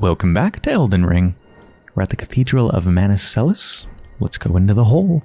Welcome back to Elden Ring. We're at the Cathedral of Manus Celes. Let's go into the hole.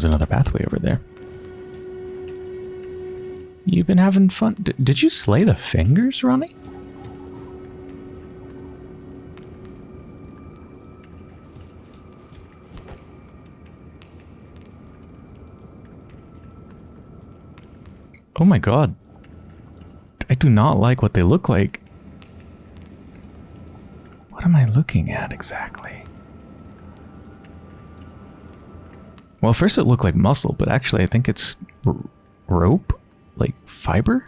There's another pathway over there. You've been having fun. D did you slay the fingers, Ranni? Oh my god. I do not like what they look like. What am I looking at exactly? Well, first it looked like muscle, but actually I think it's rope? Like fiber?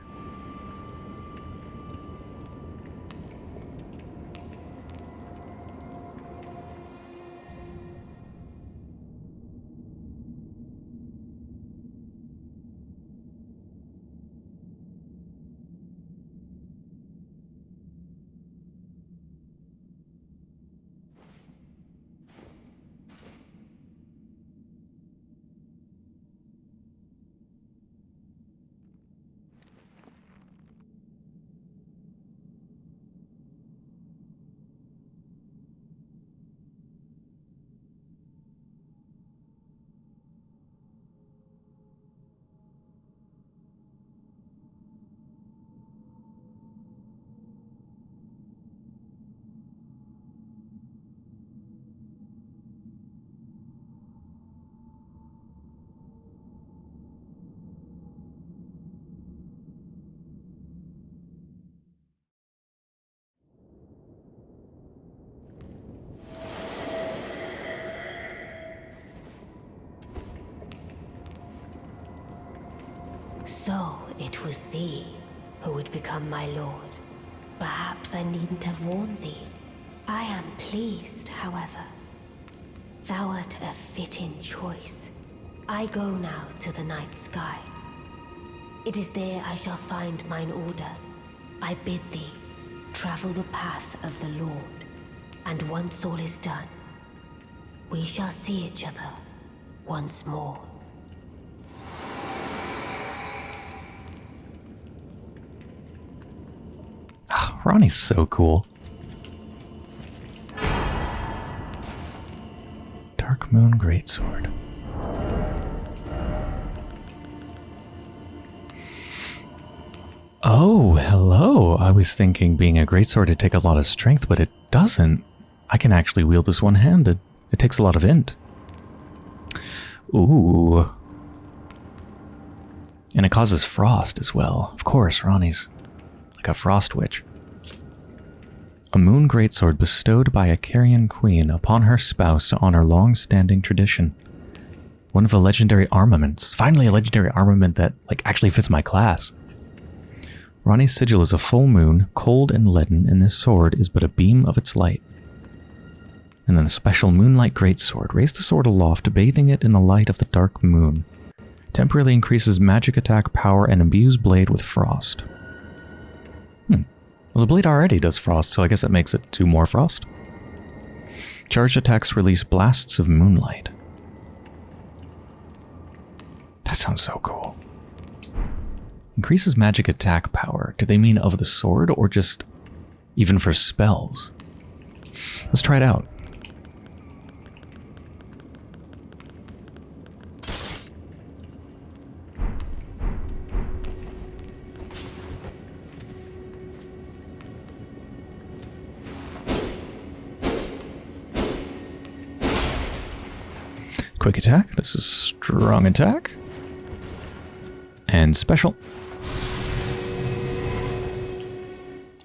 So it was thee who would become my lord. Perhaps I needn't have warned thee. I am pleased, however. Thou art a fitting choice. I go now to the night sky. It is there I shall find mine order. I bid thee, travel the path of the Lord. And once all is done, we shall see each other once more. Ranni's so cool. Dark Moon Greatsword. Oh, hello. I was thinking being a greatsword would take a lot of strength, but it doesn't. I can actually wield this one-handed. It takes a lot of int. Ooh. And it causes frost as well. Of course, Ranni's like a frost witch. A moon greatsword bestowed by a Carian queen upon her spouse to honor long-standing tradition. One of the legendary armaments. Finally a legendary armament that like actually fits my class. Ranni's sigil is a full moon, cold and leaden, and this sword is but a beam of its light. And then a special Moonlight Greatsword. Raise the sword aloft, bathing it in the light of the dark moon. Temporarily increases magic attack power and imbues blade with frost. Well, the blade already does frost, so I guess it makes it do more frost. Charged attacks release blasts of moonlight. That sounds so cool. Increases magic attack power. Do they mean of the sword or just even for spells? Let's try it out. Quick attack. This is strong attack. And special.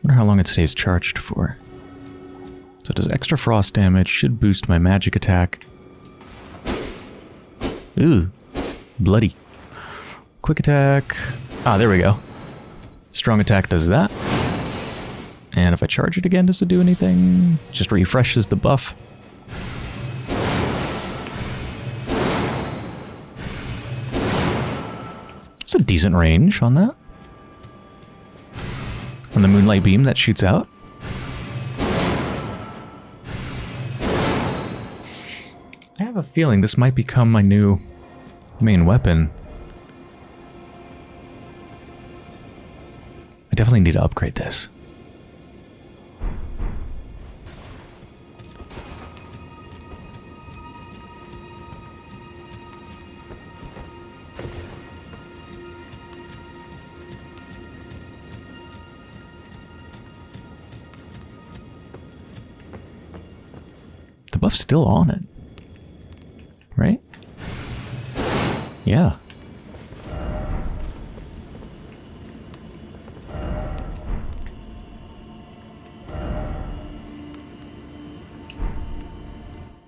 wonder how long it stays charged for. So it does extra frost damage, should boost my magic attack. Ooh, bloody. quick attack. Ah, there we go. Strong attack does that. And if I charge it again, does it do anything? Just refreshes the buff. It's a decent range on that. On the Moonlight Beam that shoots out. I have a feeling this might become my new main weapon. I definitely need to upgrade this. Buff's still on it. Right? Yeah.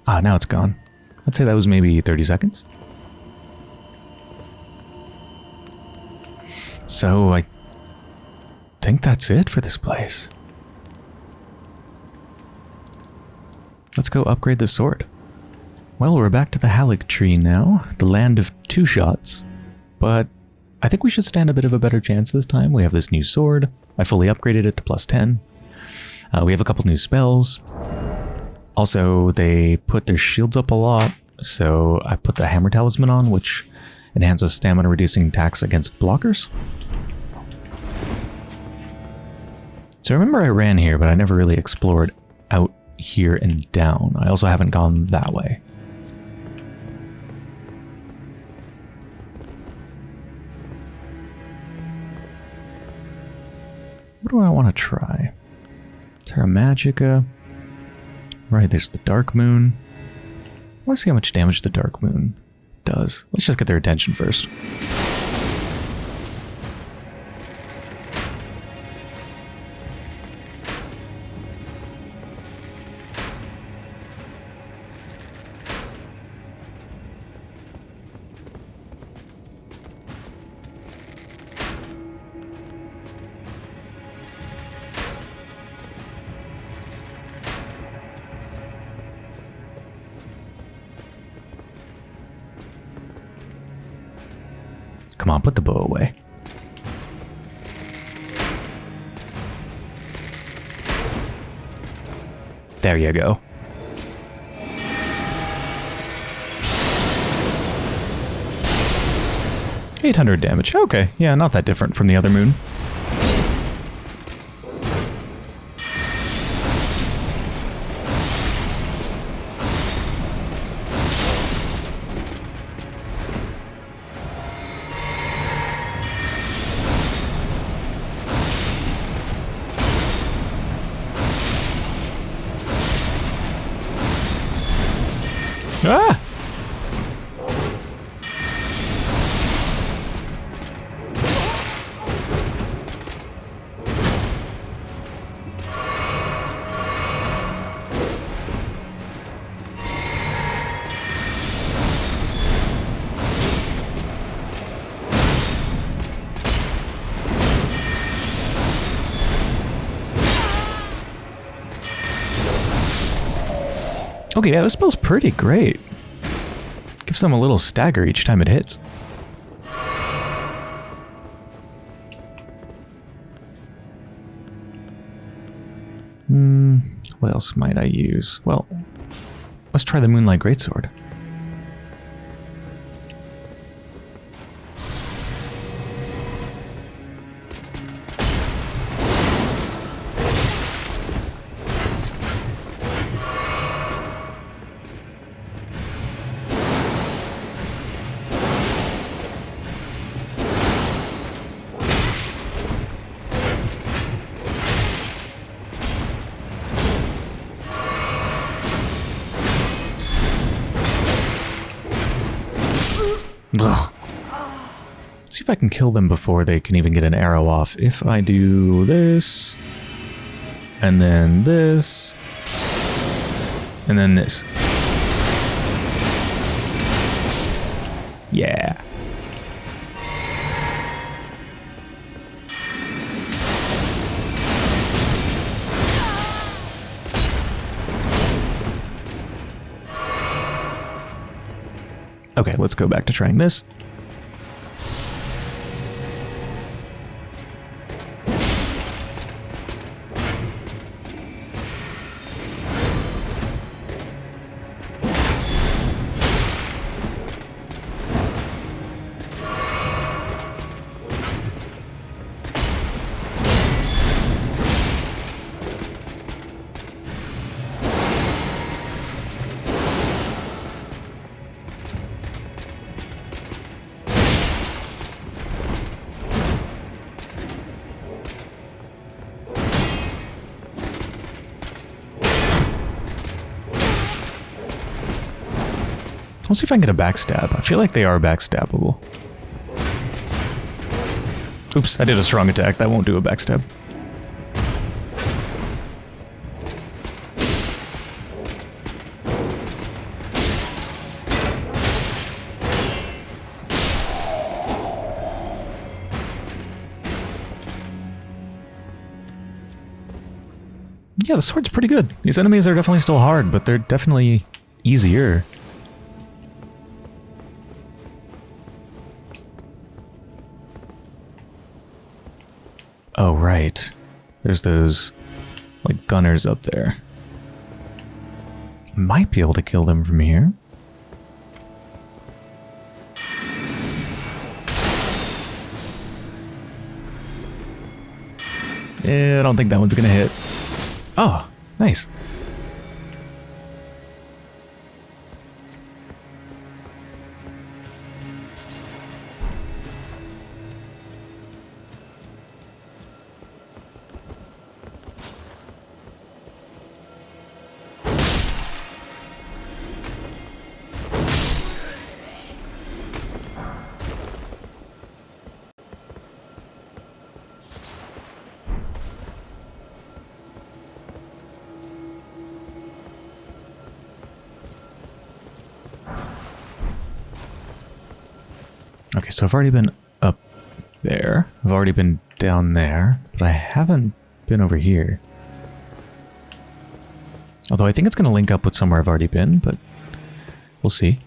Ah, now it's gone. I'd say that was maybe 30 seconds. So I think that's it for this place. Let's go upgrade the sword. Well, we're back to the Halleck Haligtree now, the land of two shots. But I think we should stand a bit of a better chance this time. We have this new sword. I fully upgraded it to plus 10. Uh, we have a couple new spells. Also, they put their shields up a lot, so I put the Hammer Talisman on, which enhances stamina reducing attacks against blockers. So I remember I ran here, but I never really explored out here and down. I also haven't gone that way. What do I want to try? Terra Magica. Right, there's the Dark Moon. I want to see how much damage the Dark Moon does. Let's just get their attention first. Come on, put the bow away. There you go. Eight hundred damage. Okay, yeah, not that different from the other moon. Yeah, this spell's pretty great. Gives them a little stagger each time it hits. Hmm, what else might I use? Well, let's try the Moonlight Greatsword. if I can kill them before they can even get an arrow off. If I do this, and then this, and then this. Yeah. Okay, let's go back to trying this. I'll see if I can get a backstab. I feel like they are backstabbable. Oops, I did a strong attack. That won't do a backstab. Yeah, the sword's pretty good. These enemies are definitely still hard, but they're definitely easier. Oh, right. There's those, like, gunners up there. Might be able to kill them from here. Eh, I don't think that one's gonna hit. Oh, nice. So I've already been up there. I've already been down there, but I haven't been over here. Although I think it's going to link up with somewhere I've already been, but we'll see.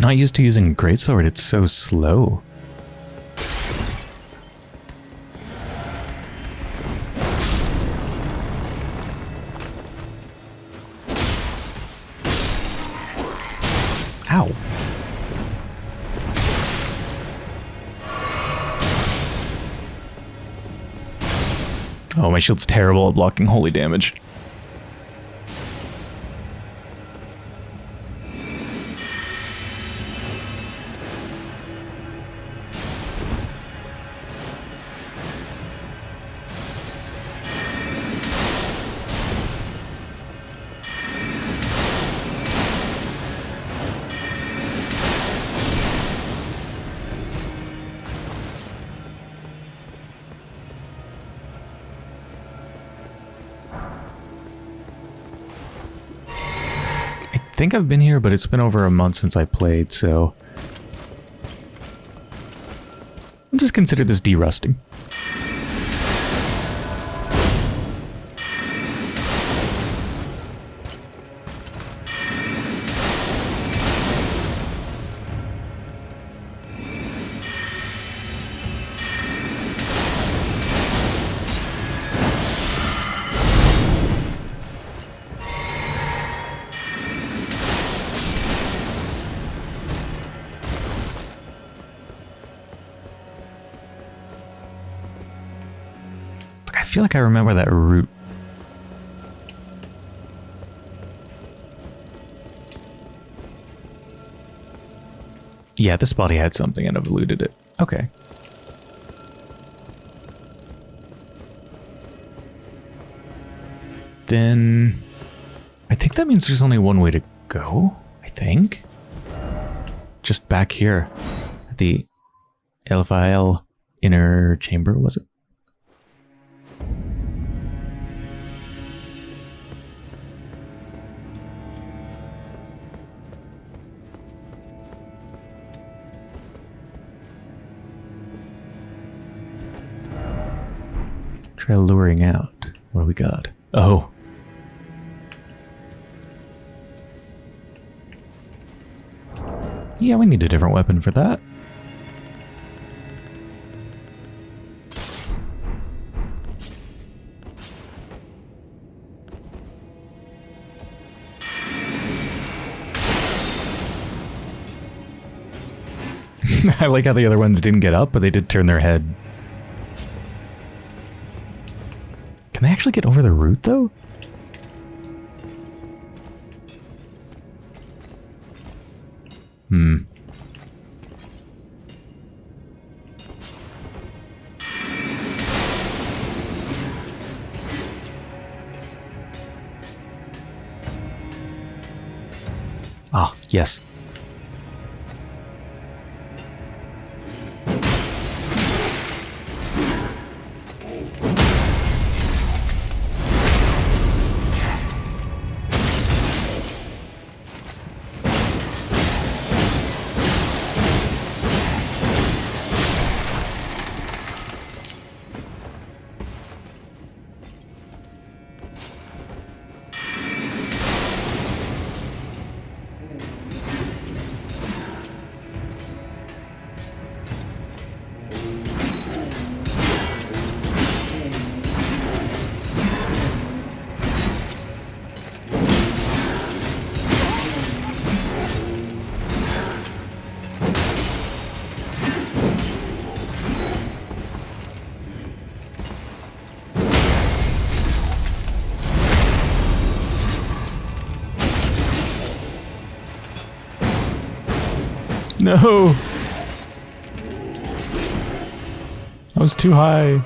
Not used to using greatsword, it's so slow. Ow. Oh, my shield's terrible at blocking holy damage. Think I've been here, but it's been over a month since I played, so... I'll just consider this derusting. Feel like I remember that route. Yeah, this body had something and I've eluded it. Okay. Then... I think that means there's only one way to go, I think. Just back here. At the Elphael inner chamber, was it? Try luring out. What do we got? Oh. Yeah, we need a different weapon for that. I like how the other ones didn't get up, but they did turn their head. Can they actually get over the root, though? Hmm. Ah, yes. No! I was too high.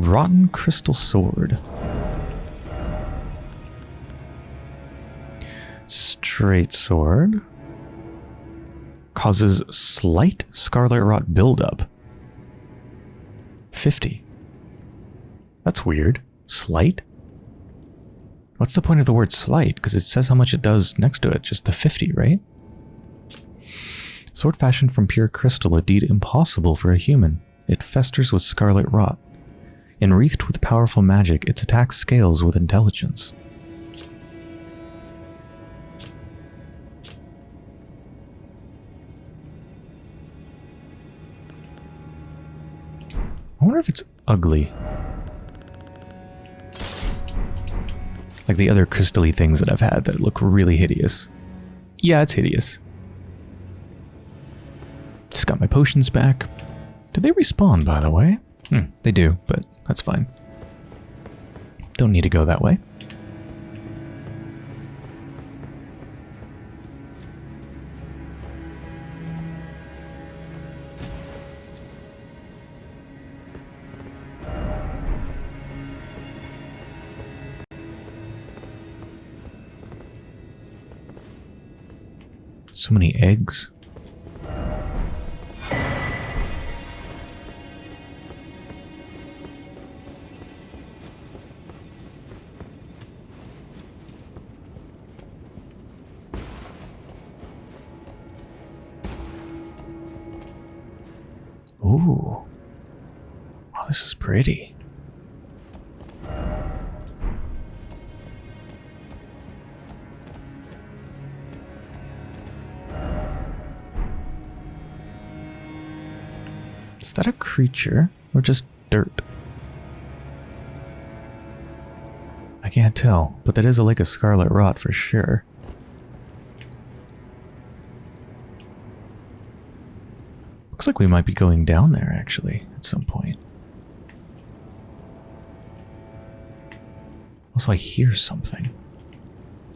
Rotten Crystal Sword. Straight Sword. Causes slight Scarlet Rot buildup. 50. That's weird. Slight? What's the point of the word slight? Because it says how much it does next to it. Just the 50, right? Sword fashioned from pure crystal, a deed impossible for a human. It festers with scarlet rot. Enwreathed with powerful magic, its attack scales with intelligence. I wonder if it's ugly. Like the other crystally things that I've had that look really hideous. Yeah, it's hideous. Just got my potions back. Do they respawn, by the way? Hmm, they do, but that's fine. Don't need to go that way. So many eggs. Ooh. Oh, this is pretty. Is that a creature or just dirt? I can't tell, but that is a lake of scarlet rot for sure. Like we might be going down there actually at some point. Also, I hear something.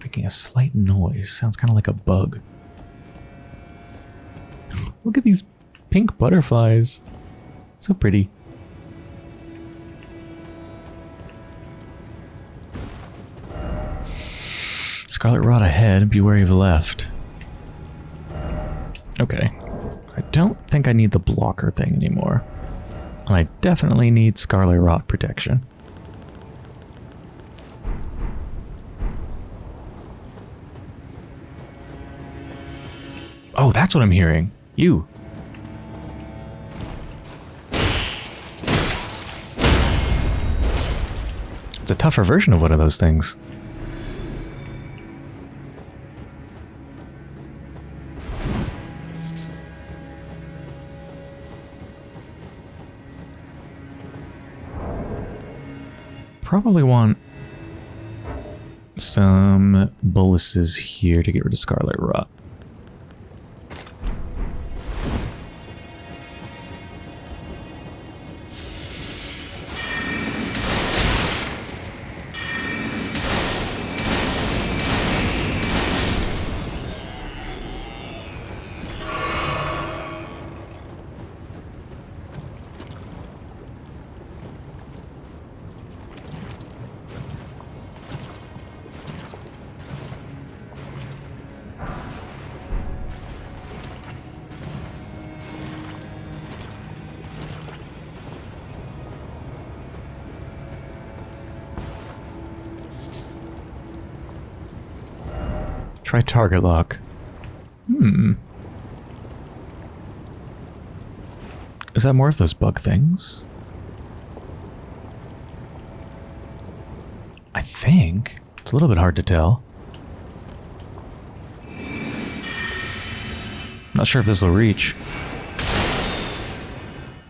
Making a slight noise. Sounds kind of like a bug. Look at these pink butterflies. So pretty. Scarlet Rot ahead, be wary of the left. Okay. Don't think I need the blocker thing anymore. And I definitely need Scarlet Rot protection. Oh, that's what I'm hearing. You. It's a tougher version of one of those things. Probably want some boluses here to get rid of Scarlet Rot. Try target lock. Hmm. Is that more of those bug things? I think. It's a little bit hard to tell. Not sure if this will reach.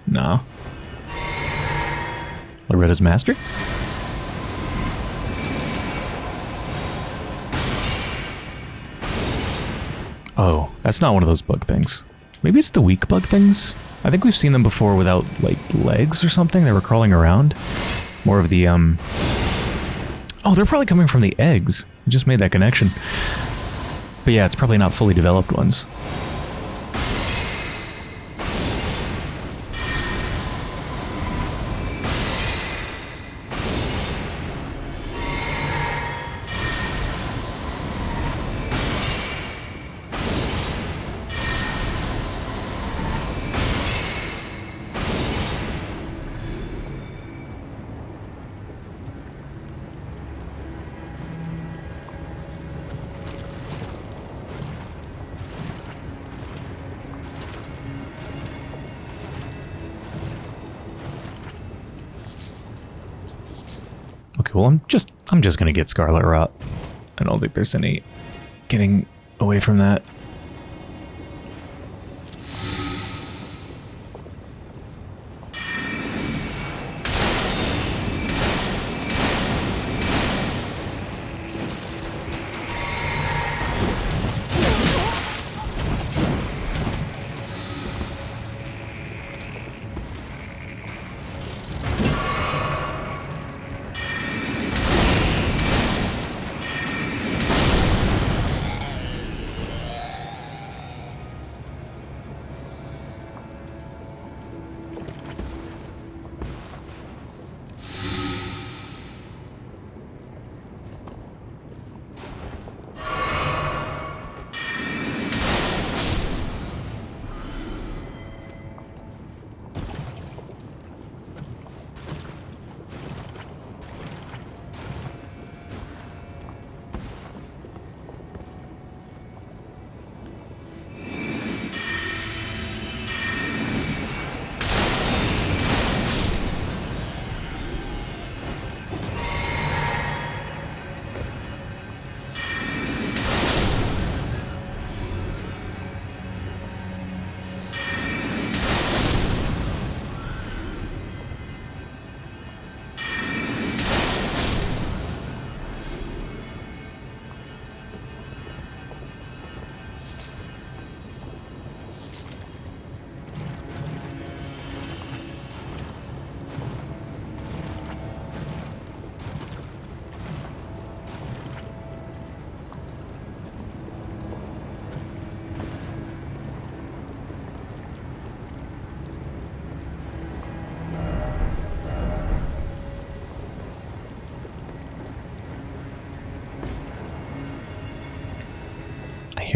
No. Loretta's master? That's not one of those bug things. Maybe it's the weak bug things? I think we've seen them before without, like, legs or something. They were crawling around. More of the, um... Oh, they're probably coming from the eggs. I just made that connection. But yeah, it's probably not fully developed ones. Well, I'm just I'm just gonna get Scarlet Rot. I don't think there's any getting away from that.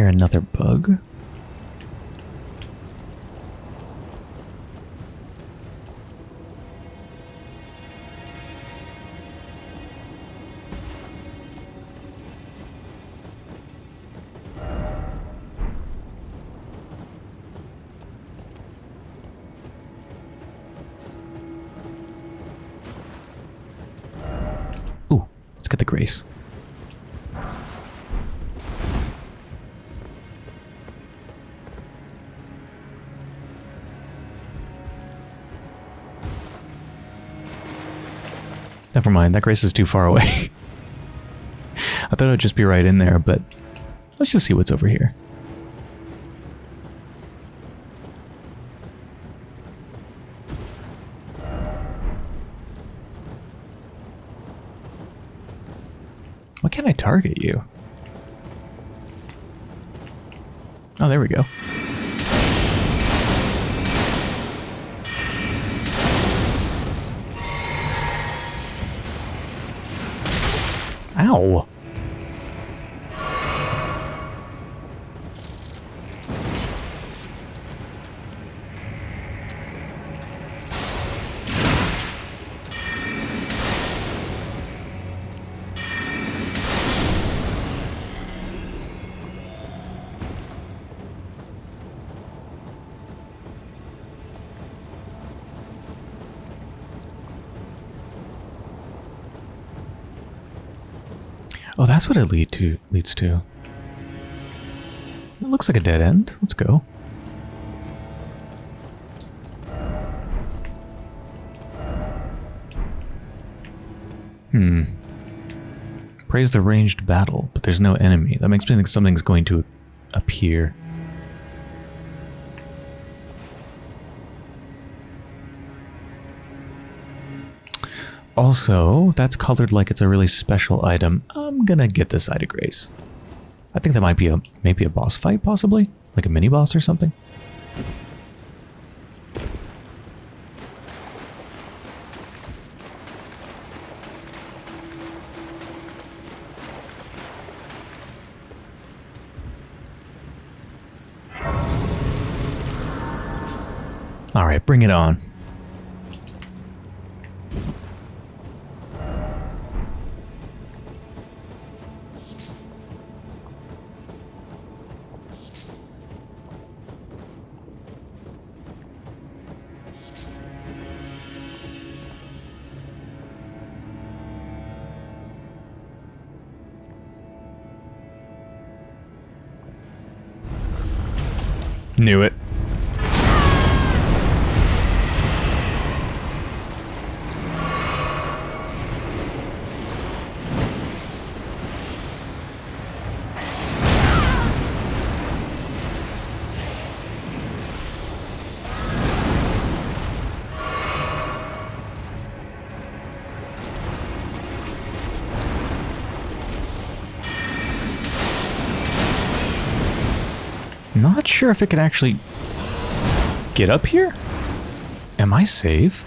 Another bug. Mind, that grace is too far away. I thought would just be right in there, but let's just see what's over here. Why can't I target you? Oh, there we go. Ow. Oh, that's what it lead to leads to. It looks like a dead end. Let's go. Hmm. Praise the ranged battle, but there's no enemy. That makes me think something's going to appear. Also, that's colored like it's a really special item. I'm gonna get this Ida Grace. I think that might be a maybe a boss fight, possibly? Like a mini boss or something? Alright, bring it on. Not sure if it can actually get up here. Am I safe?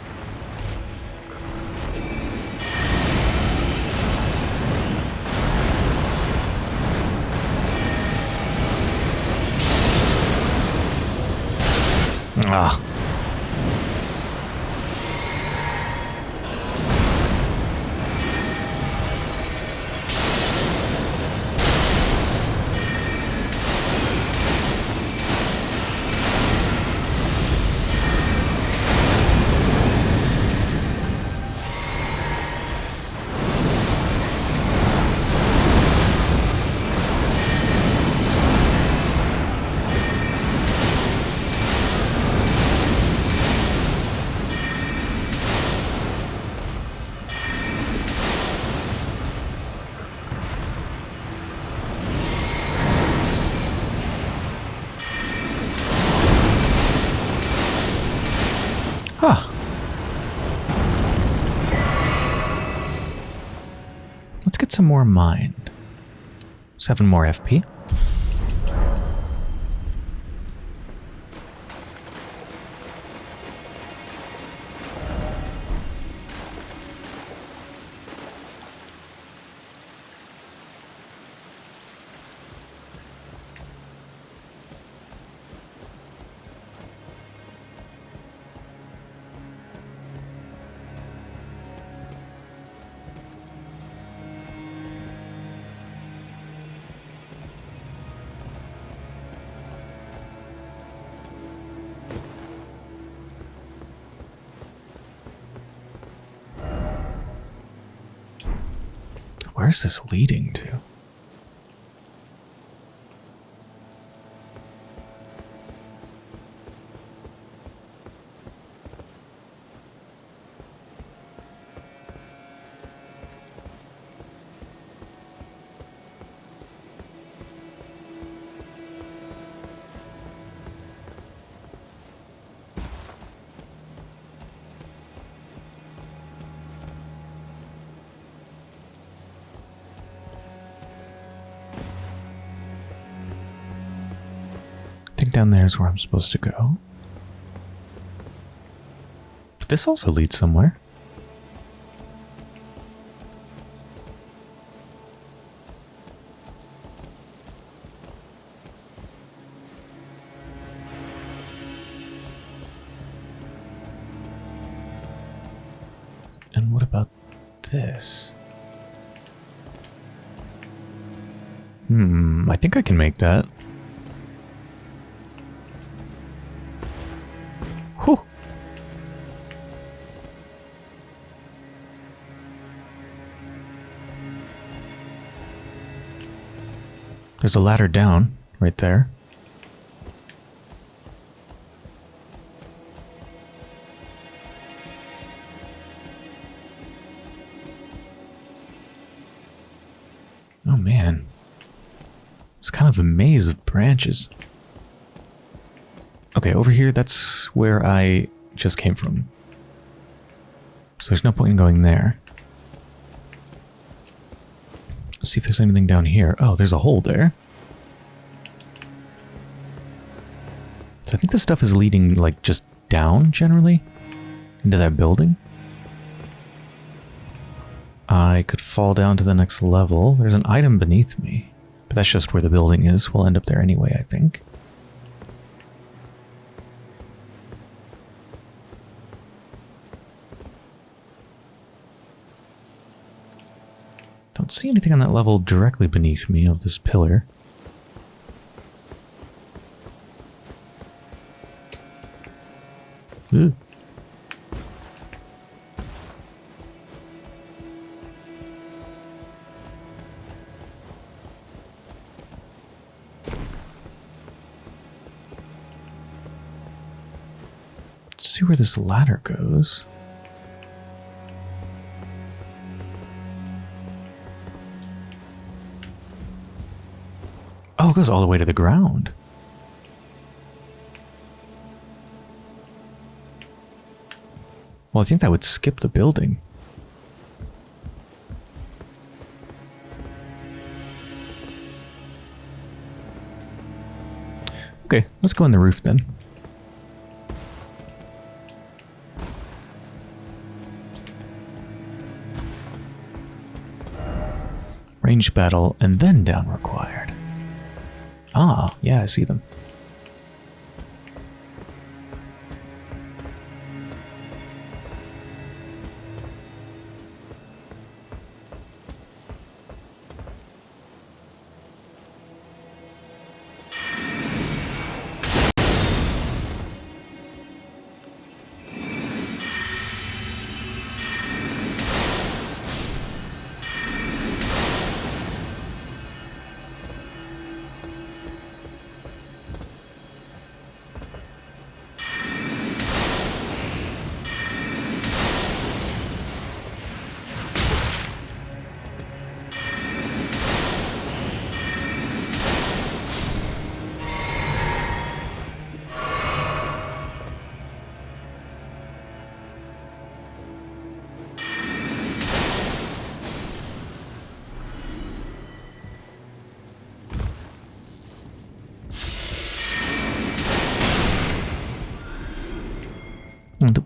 Some more mind. Seven more FP. Where's this leading to? Down there is where I'm supposed to go. But this also leads somewhere. And what about this? Hmm, I think I can make that. There's a ladder down right there. Oh man. It's kind of a maze of branches. Okay, over here, that's where I just came from. So there's no point in going there. Let's see if there's anything down here. Oh, there's a hole there. So I think this stuff is leading, like, just down, generally, into that building. I could fall down to the next level. There's an item beneath me. But that's just where the building is. We'll end up there anyway, I think. Don't see anything on that level directly beneath me of this pillar. Ooh. Let's see where this ladder goes. Oh, it goes all the way to the ground. Well, I think that would skip the building. Okay, let's go on the roof then. Range battle and then down required. Ah, yeah, I see them.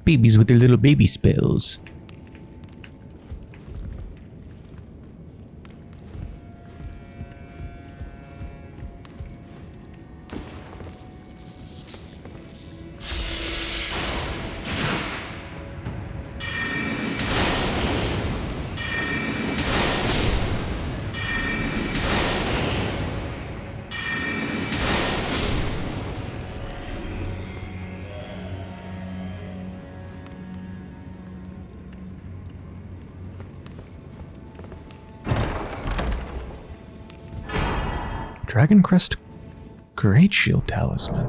Babies with their little baby spells. Dragon Crest Great Shield Talisman.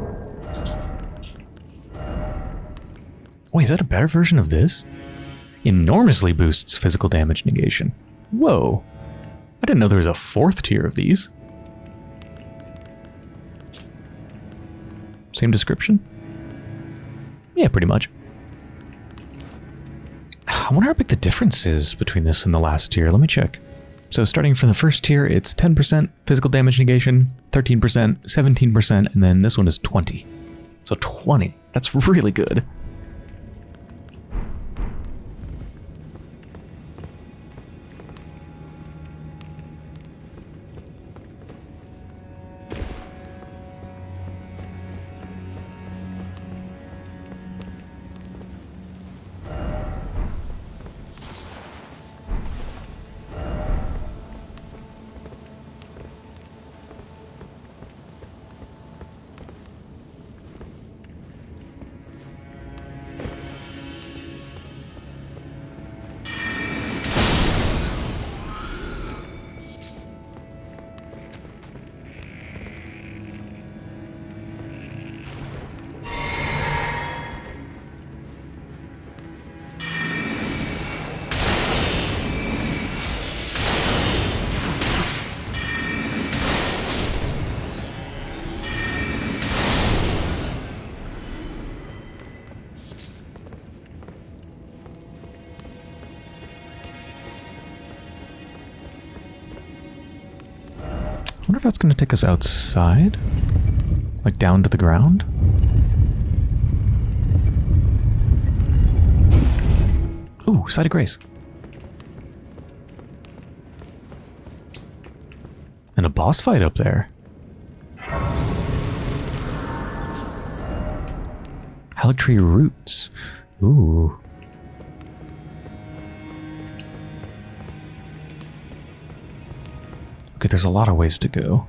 Wait, is that a better version of this? Enormously boosts physical damage negation. Whoa. I didn't know there was a fourth tier of these. Same description? Yeah, pretty much. I wonder how big the difference is between this and the last tier. Let me check. So starting from the first tier, it's 10% physical damage negation, 13%, 17%, and then this one is 20. So 20. That's really good. Us outside? Like down to the ground? Ooh, Site of Grace. And a boss fight up there. Haligtree Roots. Ooh. Okay, there's a lot of ways to go.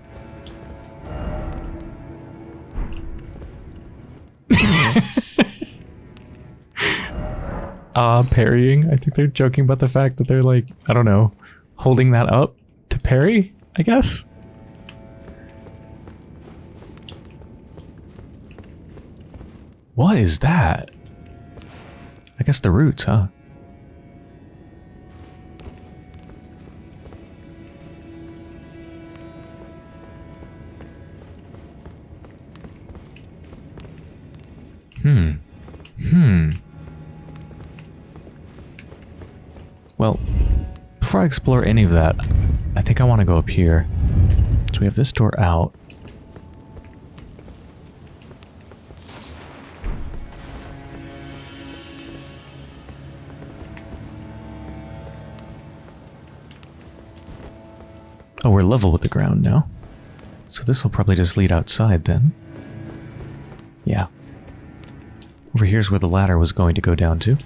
Uh, parrying. I think they're joking about the fact that they're like, I don't know, holding that up to parry, I guess? What is that? I guess the roots, huh? Explore any of that, I think I want to go up here. So we have this door out. Oh, we're level with the ground now. So this will probably just lead outside then. Yeah. Over here's where the ladder was going to go down to.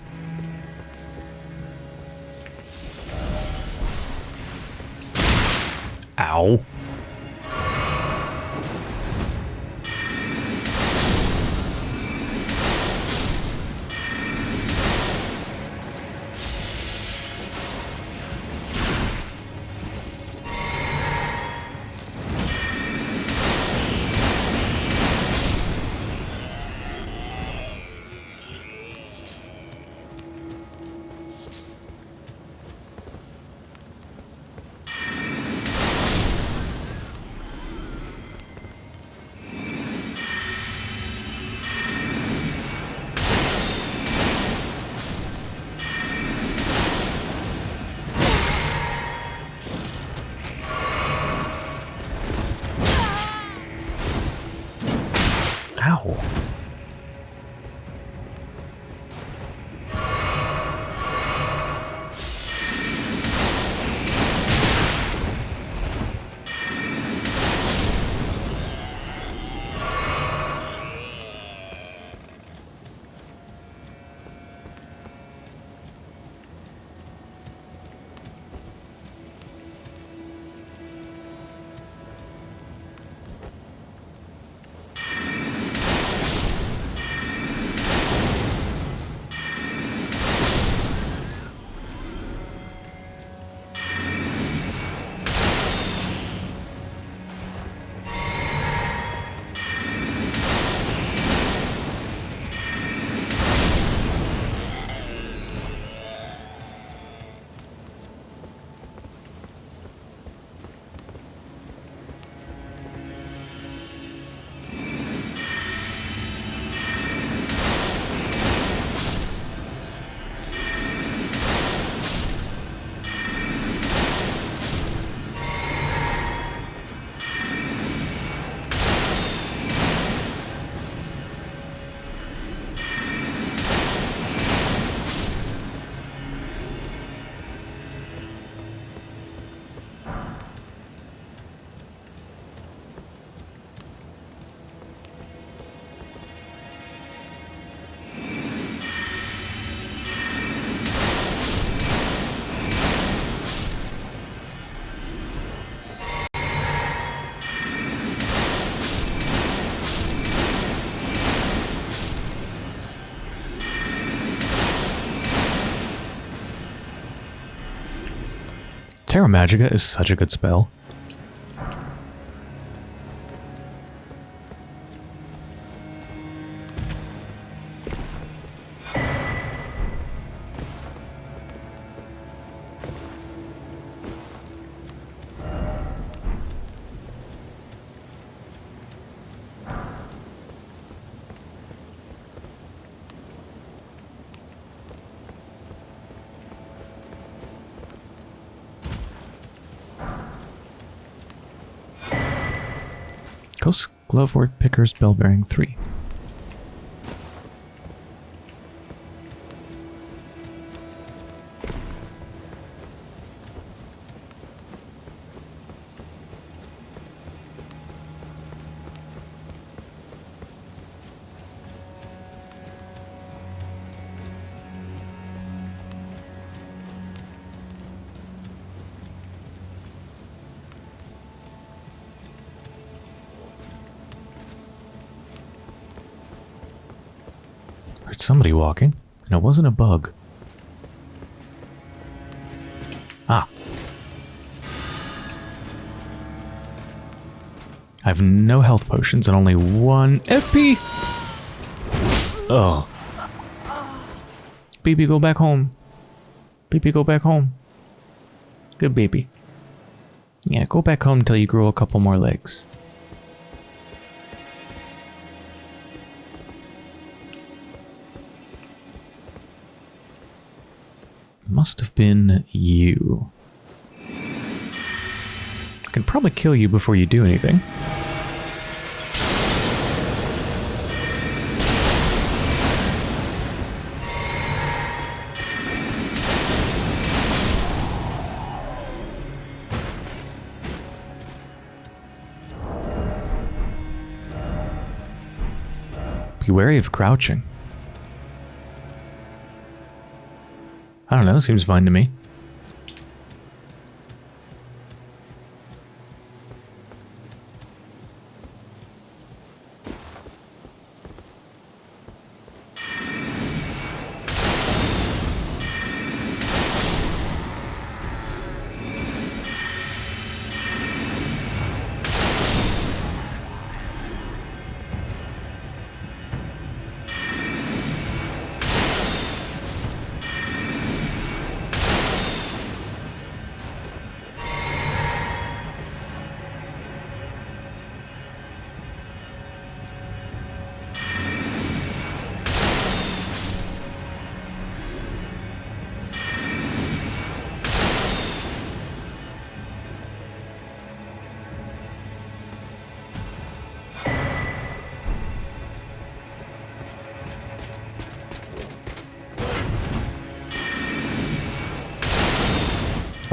cow. Terra Magica is such a good spell. Ghost Glovewort Pickers Bell Bearing 3. Wasn't a bug. Ah. I have no health potions and only one FP! Oh. Baby, go back home. Baby, go back home. Good baby. Yeah, go back home until you grow a couple more legs. Must have been you. I can probably kill you before you do anything. Be wary of crouching. I don't know, seems fine to me.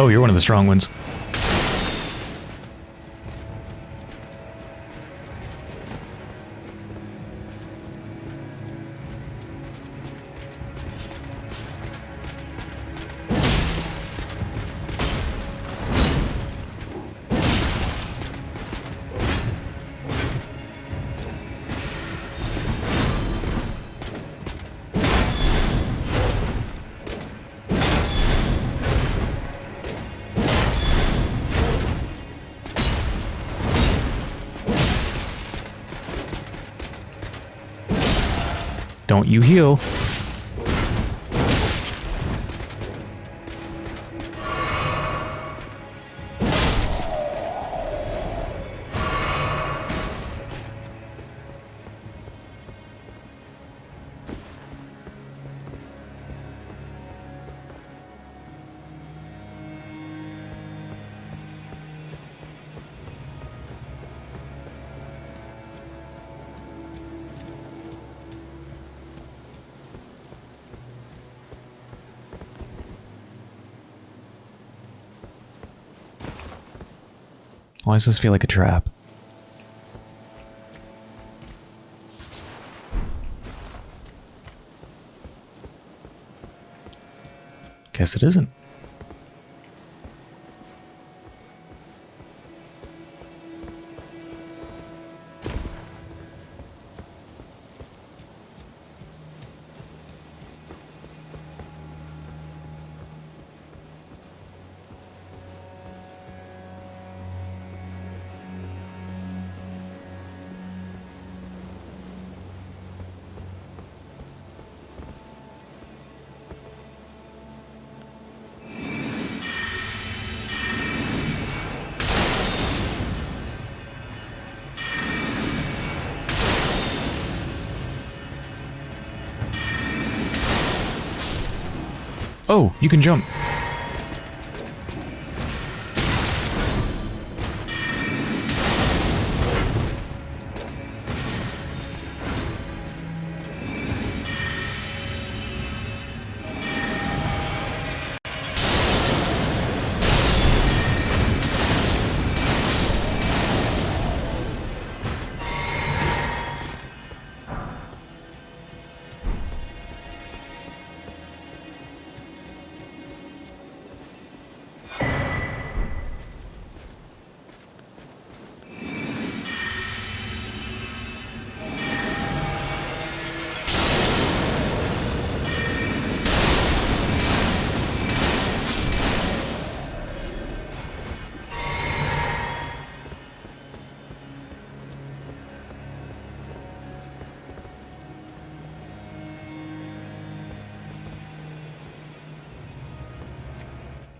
You're one of the strong ones. Don't you heal. Why does this feel like a trap? Guess it isn't. You can jump.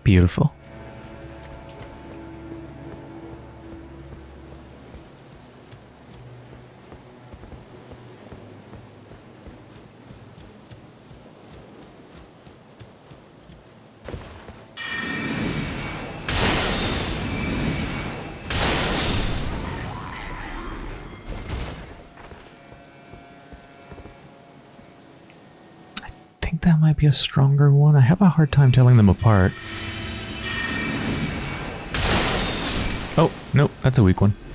Beautiful. I think that might be a stronger one. I have a hard time telling them apart. That's a weak one.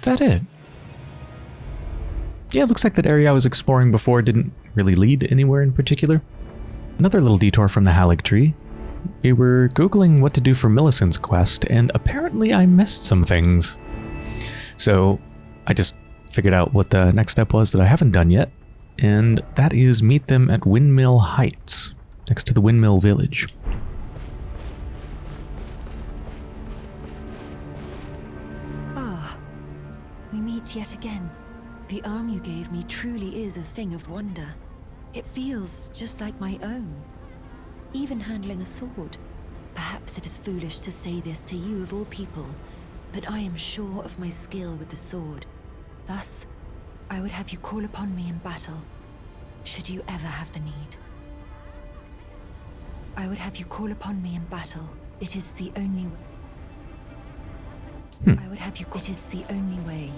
Is that it? Yeah, it looks like that area I was exploring before didn't really lead anywhere in particular. Another little detour from the Haligtree. We were googling what to do for Millicent's quest, and apparently I missed some things. So I just figured out what the next step was that I haven't done yet, and that is meet them at Windmill Heights, next to the Windmill Village. Yet again. The arm you gave me truly is a thing of wonder. It feels just like my own. Even handling a sword. Perhaps it is foolish to say this to you of all people, but I am sure of my skill with the sword. Thus, I would have you call upon me in battle, should you ever have the need. I would have you call upon me in battle. It is the only way. Hmm. I would have you. It is the only way.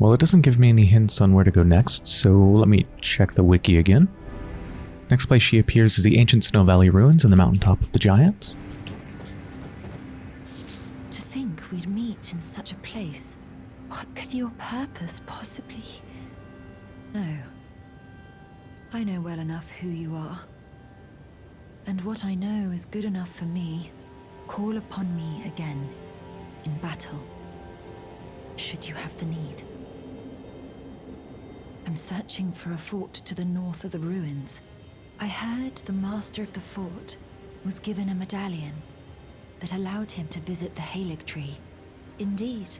Well, it doesn't give me any hints on where to go next, so let me check the wiki again. Next place she appears is the ancient Snow Valley ruins in the mountaintop of the Giants. To think we'd meet in such a place. What could your purpose possibly? No. I know well enough who you are. And what I know is good enough for me. Call upon me again, in battle, should you have the need. I'm searching for a fort to the north of the ruins. I heard the master of the fort was given a medallion that allowed him to visit the Haligtree. Indeed,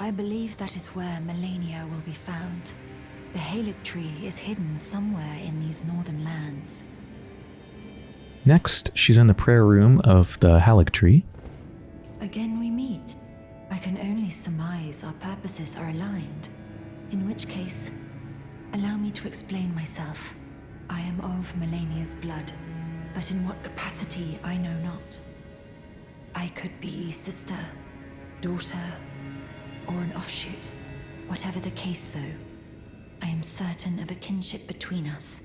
I believe that is where Malenia will be found. The Haligtree is hidden somewhere in these northern lands. Next, she's in the prayer room of the Haligtree. Again we meet. I can only surmise our purposes are aligned. In which case, allow me to explain myself. I am of Malenia's blood, but in what capacity I know not. I could be sister, daughter, or an offshoot. Whatever the case, though, I am certain of a kinship between us.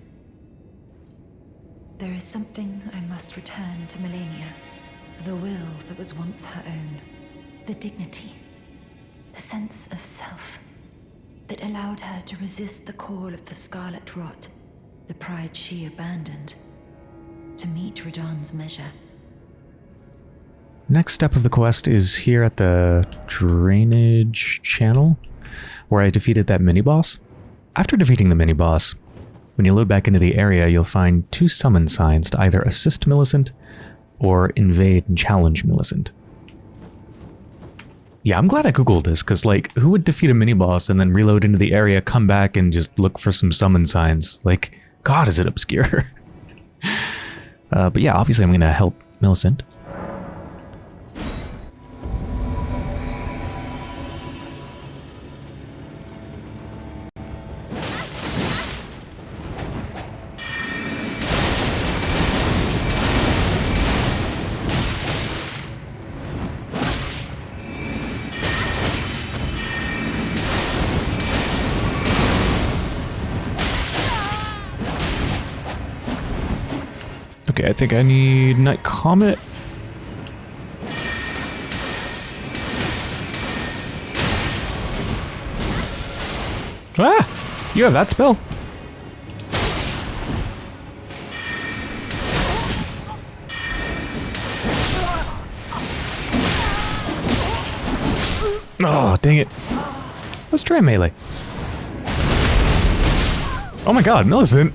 There is something I must return to Melania. The will that was once her own. The dignity. The sense of self. That allowed her to resist the call of the Scarlet Rot. The pride she abandoned. To meet Radahn's measure. Next step of the quest is here at the drainage channel, where I defeated that mini-boss. After defeating the mini-boss, when you load back into the area, you'll find two summon signs to either assist Millicent or invade and challenge Millicent. Yeah, I'm glad I googled this, because, like, who would defeat a mini-boss and then reload into the area, come back, and just look for some summon signs? Like, God, is it obscure. uh, but yeah, obviously I'm going to help Millicent. I think I need Night Comet. Ah! You have that spell. Oh, dang it. Let's try melee. Oh my god, Millicent.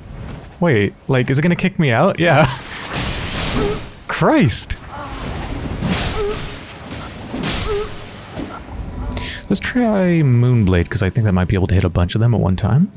Wait, like, is it gonna kick me out? Yeah. Christ! Let's try Moonblade, because I think that might be able to hit a bunch of them at one time.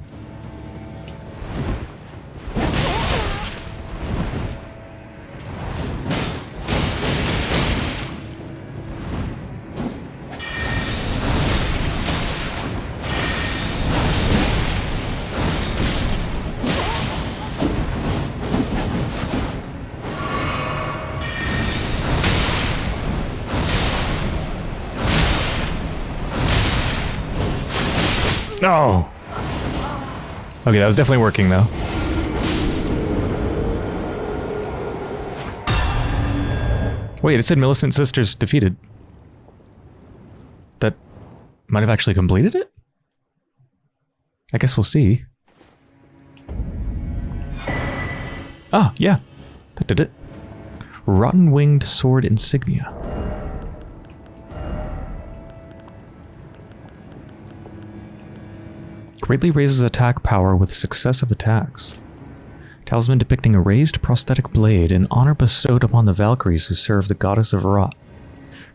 No! Okay, that was definitely working, though. Wait, it said Millicent Sisters defeated. That might have actually completed it? I guess we'll see. Ah, yeah. That did it. Rotten Winged Sword Insignia. Greatly raises attack power with successive attacks. Talisman depicting a raised prosthetic blade, an honor bestowed upon the Valkyries who serve the goddess of Rot.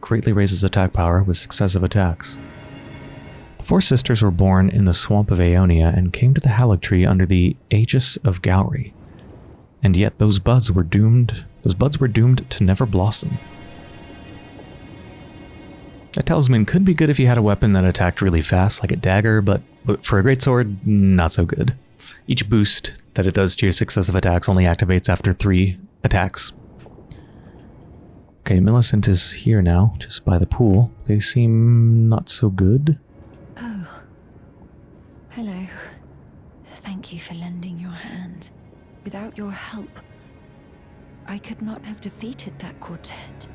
Greatly raises attack power with successive attacks. The four sisters were born in the swamp of Aeonia and came to the Haligtree under the aegis of Gowry. And yet those buds were doomed those buds were doomed to never blossom. A talisman could be good if you had a weapon that attacked really fast, like a dagger, but for a greatsword, not so good. Each boost that it does to your successive attacks only activates after three attacks. Okay, Millicent is here now, just by the pool. They seem not so good. Oh. Hello. Thank you for lending your hand. Without your help, I could not have defeated that quartet.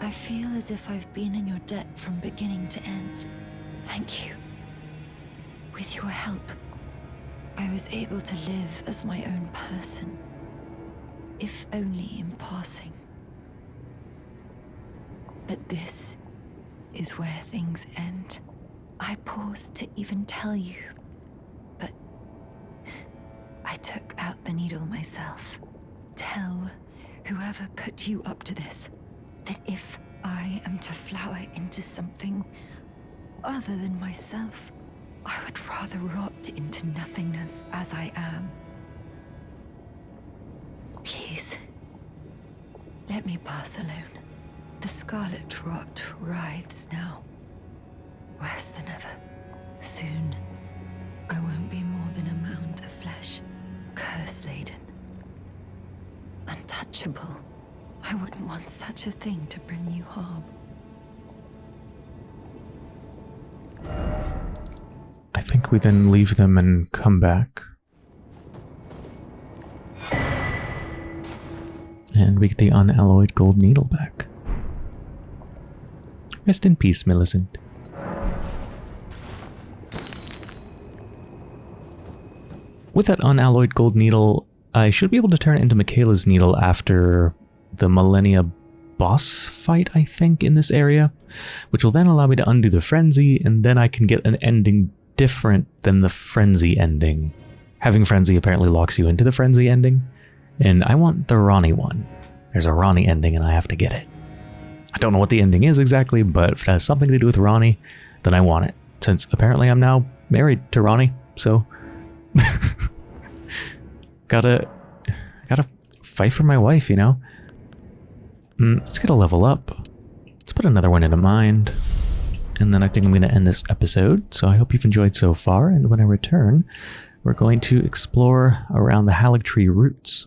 I feel as if I've been in your debt from beginning to end. Thank you. With your help, I was able to live as my own person. If only in passing. But this is where things end. I paused to even tell you, but I took out the needle myself. Tell whoever put you up to this that if I am to flower into something other than myself, I would rather rot into nothingness as I am. Please, let me pass alone. The scarlet rot writhes now. Worse than ever. Soon, I won't be more than a mound of flesh, curse-laden. Untouchable. I wouldn't want such a thing to bring you harm. We then leave them and come back. And we get the unalloyed gold needle back. Rest in peace, Millicent. With that unalloyed gold needle, I should be able to turn it into Miquella's needle after the Malenia boss fight, I think, in this area, which will then allow me to undo the frenzy, and then I can get an ending different than the frenzy ending. Having frenzy apparently locks you into the frenzy ending, and I want the Ranni one. There's a Ranni ending and I have to get it. I don't know what the ending is exactly, but if it has something to do with Ranni, then I want it, since apparently I'm now married to Ranni, so... gotta... gotta fight for my wife, you know? Mm, let's get a level up. Let's put another one into mind. And then I think I'm going to end this episode. So I hope you've enjoyed so far. And when I return, we're going to explore around the Haligtree roots.